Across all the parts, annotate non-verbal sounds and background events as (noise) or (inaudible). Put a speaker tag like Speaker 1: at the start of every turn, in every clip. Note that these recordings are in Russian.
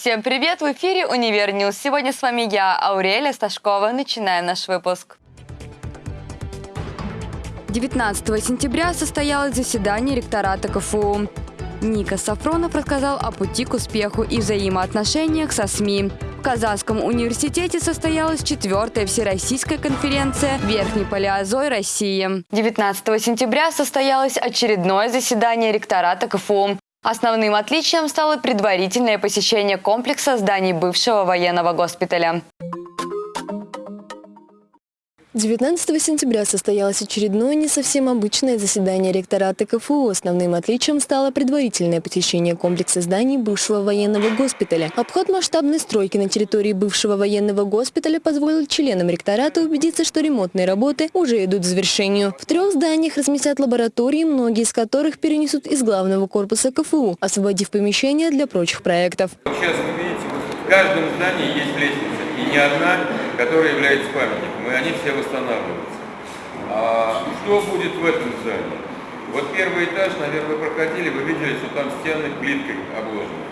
Speaker 1: Всем привет! В эфире «Univer News». Сегодня с вами я, Аурелия Сташкова. Начинаем наш выпуск. 19 сентября состоялось заседание ректората КФУ. Никас Сафронов рассказал о пути к успеху и взаимоотношениях со СМИ. В Казанском университете состоялась четвертая всероссийская конференция «Верхний палеозой России». 19 сентября состоялось очередное заседание ректората КФУ. Основным отличием стало предварительное посещение комплекса зданий бывшего военного госпиталя.
Speaker 2: 19 сентября состоялось очередное не совсем обычное заседание ректората КФУ. Основным отличием стало предварительное посещение комплекса зданий бывшего военного госпиталя. Обход масштабной стройки на территории бывшего военного госпиталя позволил членам ректората убедиться, что ремонтные работы уже идут к завершению. В трех зданиях разместят лаборатории, многие из которых перенесут из главного корпуса КФУ, освободив помещения для прочих проектов.
Speaker 3: Сейчас вы видите, в каждом здании есть лестница, и не одна, которая является памятником и они все восстанавливаются. А что будет в этом здании? Вот первый этаж, наверное, вы проходили, вы видели, что там стены плиткой обложены.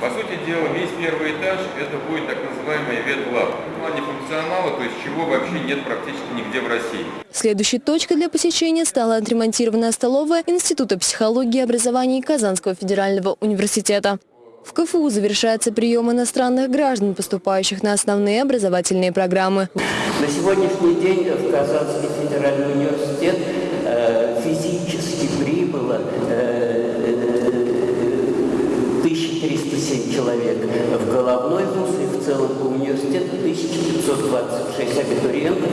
Speaker 3: По сути дела, весь первый этаж это будет так называемый ветлаб. В плане функционала, то есть чего вообще нет практически нигде в России.
Speaker 2: Следующей точкой для посещения стала отремонтированная столовая Института психологии и образования Казанского федерального университета. В КФУ завершается прием иностранных граждан, поступающих на основные образовательные программы.
Speaker 4: На сегодняшний день в Казанский федеральный университет э, физически прибыло э, 1307 человек. В головной вуз и в целом по университету 1526 абитуриентов,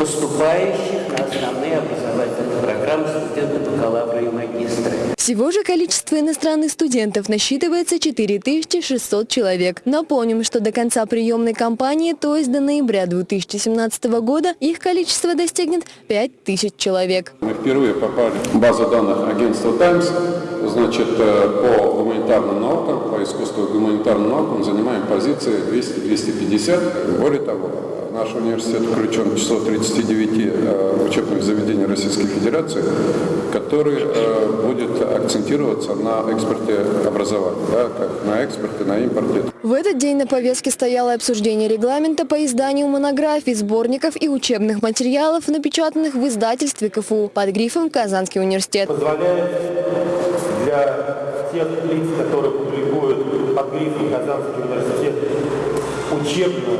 Speaker 4: поступающих на основные образовательные программы студенты бакалавра и магистра.
Speaker 2: Всего же количество иностранных студентов насчитывается 4600 человек. Напомним, что до конца приемной кампании, то есть до ноября 2017 года, их количество достигнет 5000 человек.
Speaker 5: Мы впервые попали в базу данных агентства «Таймс». Значит, э, по гуманитарным наукам, по искусству гуманитарным наукам занимаем позиции 200-250. Более того, наш университет включен в число 39 э, учебных заведений Российской Федерации, который э, будет акцентироваться на экспорте образования, да, как на экспорте, на импорте.
Speaker 2: В этот день на повестке стояло обсуждение регламента по изданию монографий, сборников и учебных материалов, напечатанных в издательстве КФУ под грифом «Казанский университет».
Speaker 6: Позволяет для тех лиц, которые публикуют под грифом «Казанский университет» учебную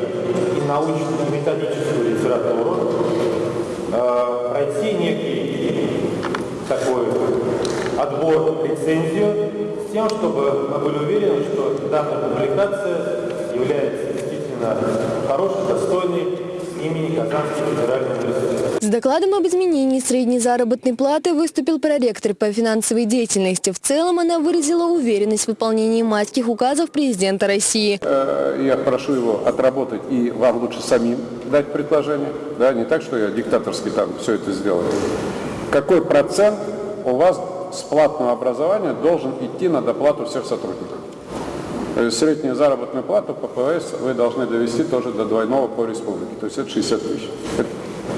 Speaker 6: и научную и методическую литературу, э, пройти некий отбор, лицензию, с тем, чтобы мы были уверены, что данная публикация является действительно хорошей, достойной имени Казанский федеральный университет.
Speaker 2: С докладом об изменении средней заработной платы выступил проректор по финансовой деятельности. В целом она выразила уверенность в выполнении майских указов президента России.
Speaker 5: Э, я прошу его отработать и вам лучше самим дать предложение. Да, не так, что я диктаторски там все это сделаю. Какой процент у вас с платного образования должен идти на доплату всех сотрудников? Среднюю заработную плату по ПВС вы должны довести тоже до двойного по республике, то есть это 60 тысяч.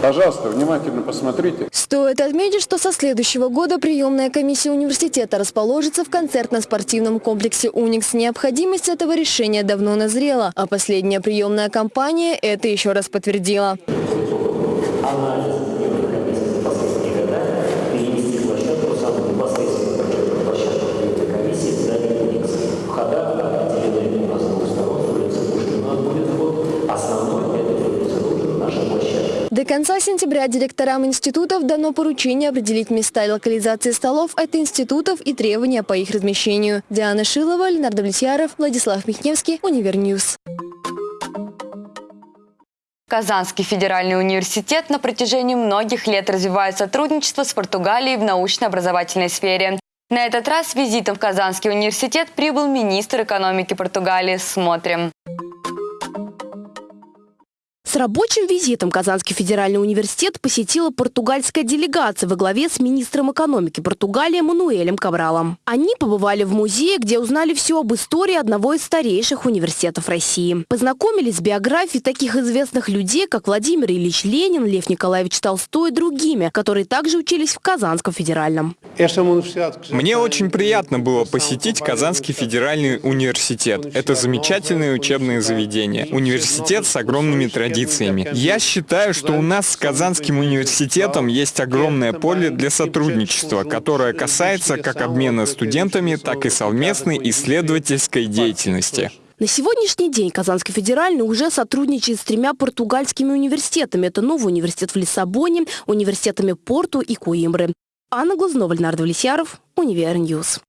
Speaker 5: Пожалуйста, внимательно посмотрите.
Speaker 2: Стоит отметить, что со следующего года приемная комиссия университета расположится в концертно-спортивном комплексе «Уникс». Необходимость этого решения давно назрела, а последняя приемная кампания это еще раз подтвердила. До конца сентября директорам институтов дано поручение определить места и локализации столов от институтов и требования по их размещению. Диана Шилова, Ленар Давлетьяров, Владислав Михневский, Univer News.
Speaker 1: Казанский федеральный университет на протяжении многих лет развивает сотрудничество с Португалией в научно-образовательной сфере. На этот раз с визитом в Казанский университет прибыл министр экономики Португалии. Смотрим.
Speaker 7: Рабочим визитом Казанский федеральный университет посетила португальская делегация во главе с министром экономики Португалии Мануэлем Кабралом. Они побывали в музее, где узнали все об истории одного из старейших университетов России. Познакомились с биографией таких известных людей, как Владимир Ильич Ленин, Лев Николаевич Толстой и другими, которые также учились в Казанском федеральном.
Speaker 8: Мне очень приятно было посетить Казанский федеральный университет. Это замечательное учебное заведение. Университет с огромными традициями. Я считаю, что у нас с Казанским университетом есть огромное поле для сотрудничества, которое касается как обмена студентами, так и совместной исследовательской деятельности.
Speaker 7: На сегодняшний день Казанский федеральный уже сотрудничает с тремя португальскими университетами. Это новый университет в Лиссабоне, университетами Порту и Коимбры. Анна Глазнова, Ленар Давлетьяров, Univer News.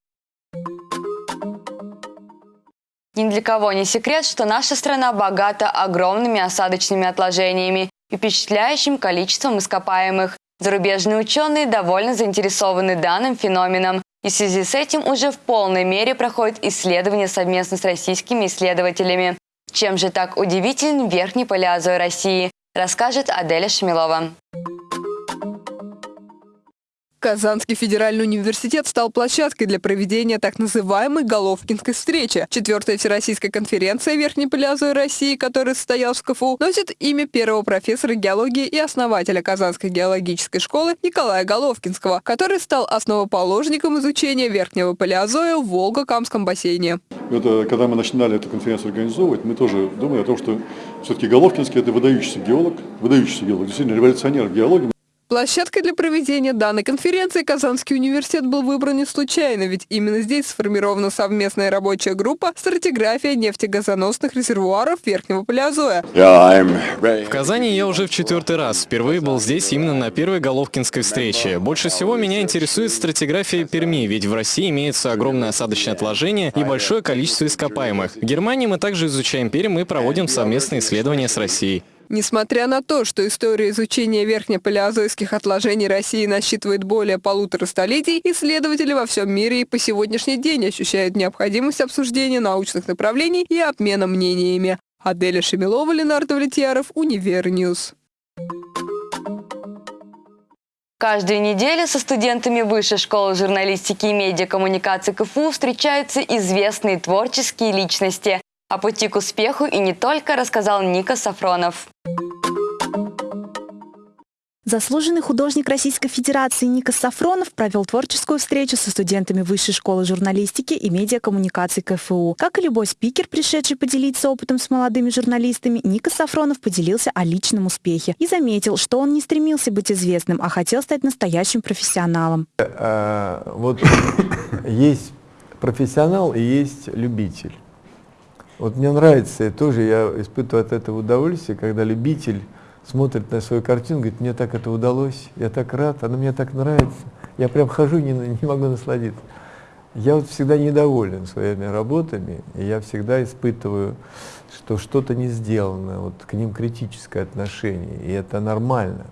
Speaker 1: Ни для кого не секрет, что наша страна богата огромными осадочными отложениями и впечатляющим количеством ископаемых. Зарубежные ученые довольно заинтересованы данным феноменом, и в связи с этим уже в полной мере проходят исследования совместно с российскими исследователями. Чем же так удивителен верхний палеозой России, расскажет Аделя Шмилова.
Speaker 9: Казанский федеральный университет стал площадкой для проведения так называемой Головкинской встречи. Четвертая Всероссийская конференция Верхней Палеозой России, которая состоялась в КФУ, носит имя первого профессора геологии и основателя Казанской геологической школы Николая Головкинского, который стал основоположником изучения Верхнего Палеозоя в Волго-Камском бассейне.
Speaker 10: Это, когда мы начинали эту конференцию организовывать, мы тоже думали о том, что все-таки Головкинский – это выдающийся геолог, выдающийся геолог, действительно революционер в геологии.
Speaker 9: Площадкой для проведения данной конференции Казанский университет был выбран не случайно, ведь именно здесь сформирована совместная рабочая группа «Стратиграфия нефтегазоносных резервуаров Верхнего Палеозоя».
Speaker 11: В Казани я уже в четвертый раз. Впервые был здесь именно на первой Головкинской встрече. Больше всего меня интересует стратиграфия Перми, ведь в России имеется огромное осадочное отложение и большое количество ископаемых. В Германии мы также изучаем Пермь и проводим совместные исследования с Россией.
Speaker 9: Несмотря на то, что история изучения верхнепалеозойских отложений России насчитывает более полутора столетий, исследователи во всем мире и по сегодняшний день ощущают необходимость обсуждения научных направлений и обмена мнениями. Аделя Шемилова, Ленар Давлетьяров, Univer News.
Speaker 1: Каждую неделю со студентами Высшей школы журналистики и медиакоммуникации КФУ встречаются известные творческие личности. О пути к успеху и не только рассказал Ника Сафронов.
Speaker 12: Заслуженный художник Российской Федерации Ника Сафронов провел творческую встречу со студентами Высшей школы журналистики и медиакоммуникации КФУ. Как и любой спикер, пришедший поделиться опытом с молодыми журналистами, Ника Сафронов поделился о личном успехе и заметил, что он не стремился быть известным, а хотел стать настоящим профессионалом.
Speaker 13: Э, вот (coughs) есть профессионал и есть любитель. Вот мне нравится, тоже я испытываю от этого удовольствие, когда любитель смотрит на свою картину, говорит, мне так это удалось, я так рад, она мне так нравится. Я прям хожу, не, не могу насладиться. Я вот всегда недоволен своими работами, и я всегда испытываю, что что-то не сделано, вот к ним критическое отношение, и это нормально.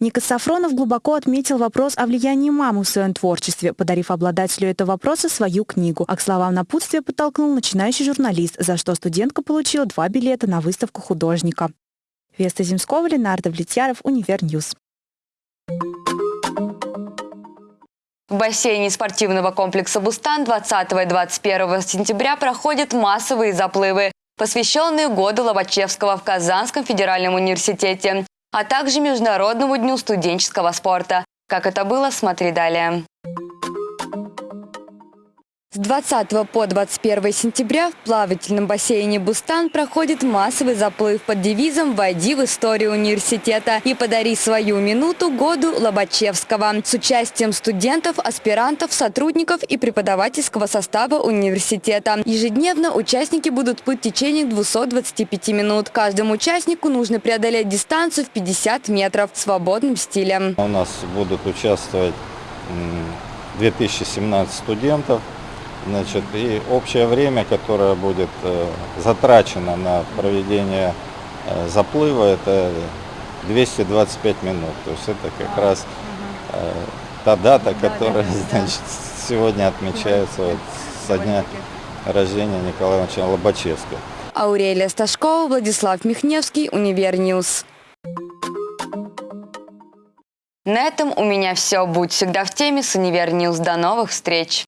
Speaker 12: Никас Сафронов глубоко отметил вопрос о влиянии мамы в своем творчестве, подарив обладателю этого вопроса свою книгу. А к словам напутствия подтолкнул начинающий журналист, за что студентка получила два билета на выставку художника. Веста Земскова, Ленар Давлетьяров, Univer News.
Speaker 1: В бассейне спортивного комплекса «Бустан» 20 и 21 сентября проходят массовые заплывы, посвященные году Лобачевского в Казанском федеральном университете а также Международному дню студенческого спорта. Как это было, смотри далее. С 20 по 21 сентября в плавательном бассейне «Бустан» проходит массовый заплыв под девизом «Войди в историю университета и подари свою минуту году Лобачевского» с участием студентов, аспирантов, сотрудников и преподавательского состава университета. Ежедневно участники будут плыть в течение 225 минут. Каждому участнику нужно преодолеть дистанцию в 50 метров свободным стилем.
Speaker 14: У нас будут участвовать 2017 студентов. Значит, и общее время, которое будет э, затрачено на проведение э, заплыва, это 225 минут. То есть это как раз э, та дата, которая значит, сегодня отмечается вот, со дня рождения Николая Ивановича Лобачевского.
Speaker 1: Аурелия Сташкова, Владислав Михневский, Univer News. На этом у меня все. Будь всегда в теме с Univer News. До новых встреч!